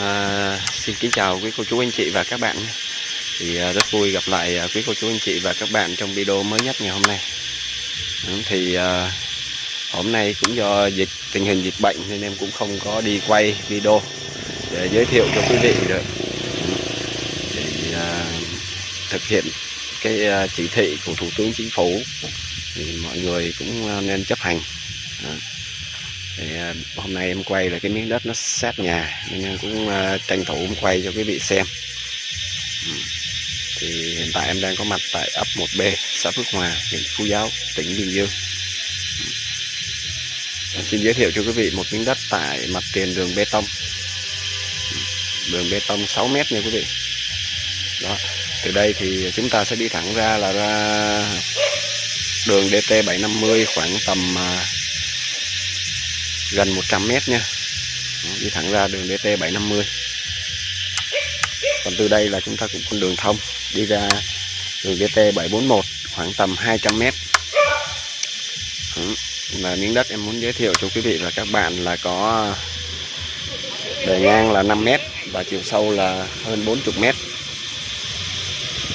À, xin kính chào quý cô chú anh chị và các bạn. Thì à, rất vui gặp lại à, quý cô chú anh chị và các bạn trong video mới nhất ngày hôm nay. Ừ, thì à, hôm nay cũng do dịch tình hình dịch bệnh nên em cũng không có đi quay video để giới thiệu cho quý vị được. Ừ, để à, thực hiện cái à, chỉ thị của thủ tướng chính phủ thì mọi người cũng à, nên chấp hành. À. Thì à, hôm nay em quay là cái miếng đất nó sát nhà, nên em cũng à, tranh thủ em quay cho quý vị xem. Thì hiện tại em đang có mặt tại ấp 1B xã Phước Hòa, huyện Phú Giáo, tỉnh Bình Dương. Em xin giới thiệu cho quý vị một miếng đất tại mặt tiền đường bê tông. Đường bê tông 6 mét nha quý vị. Đó. Từ đây thì chúng ta sẽ đi thẳng ra là ra đường DT 750 khoảng tầm à, gần 100 mét nha. Đi thẳng ra đường DT 750 còn từ đây là chúng ta cũng con đường thông, đi ra đường DT 741 khoảng tầm 200 mét. Là miếng đất em muốn giới thiệu cho quý vị và các bạn là có bề ngang là 5 mét và chiều sâu là hơn 40 mét.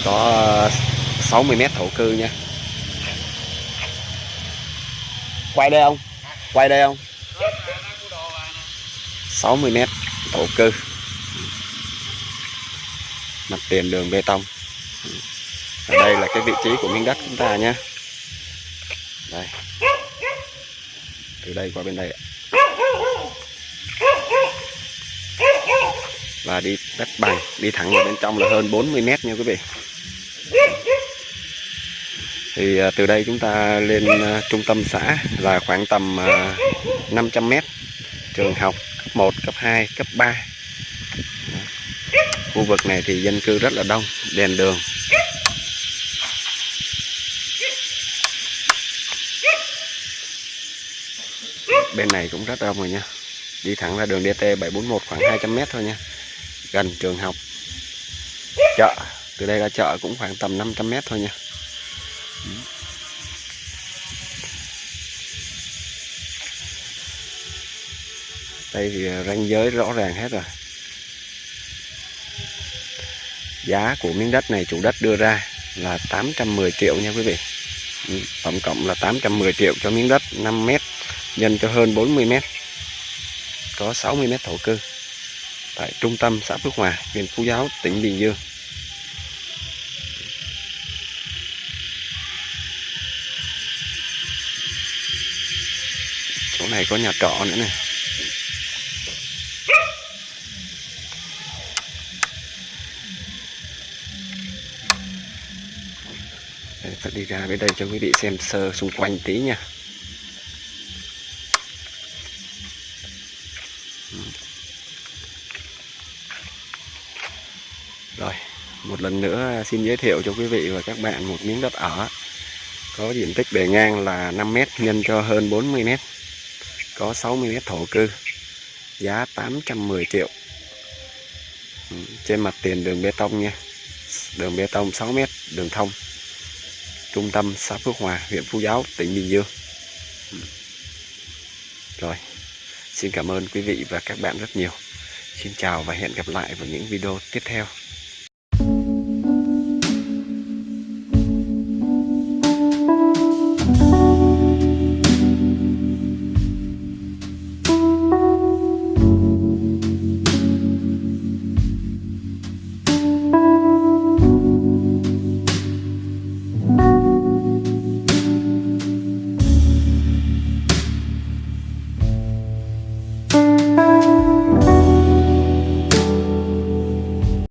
Có 60 mét thổ cư nha. Quay đây không? Quay đây không? 60 mét thổ cư mặt tiền đường bê tông. Ở đây là cái vị trí của miếng đất chúng ta nhé. Đây. Từ đây qua bên đây ạ. và đi đất bằng, đi thẳng vào bên trong là hơn 40 mét nha quý vị. Thì à, từ đây chúng ta lên à, trung tâm xã là khoảng tầm à, 500 mét trường học. 1, cấp 2, cấp 3 khu vực này thì dân cư rất là đông đèn đường. Bên này cũng rất đông rồi nha. Đi thẳng ra đường DT 741 khoảng 200m thôi nha. Gần trường học. Chợ. Từ đây ra chợ cũng khoảng tầm 500m thôi nha. Đây thì ranh giới rõ ràng hết rồi. Giá của miếng đất này chủ đất đưa ra là 810 triệu nha quý vị. Ừ, tổng cộng là 810 triệu cho miếng đất 5 mét, nhân cho hơn 40 mét. Có 60 mét thổ cư tại trung tâm xã Phước Hòa, huyện Phú Giáo, tỉnh Bình Dương. Chỗ này có nhà trọ nữa này. Đây, ta đi ra bên đây cho quý vị xem sơ xung quanh tí nha. Ừ. Rồi một lần nữa xin giới thiệu cho quý vị và các bạn một miếng đất ở. Có diện tích bề ngang là 5 m nhân cho hơn 40 m. có 60 m thổ cư. Giá 810 triệu. Ừ, trên mặt tiền đường bê tông nha. Đường bê tông 6 m, đường thông trung tâm xã Phước Hòa, huyện Phú Giáo, tỉnh Bình Dương. Ừ. Rồi, xin cảm ơn quý vị và các bạn rất nhiều. Xin chào và hẹn gặp lại vào những video tiếp theo.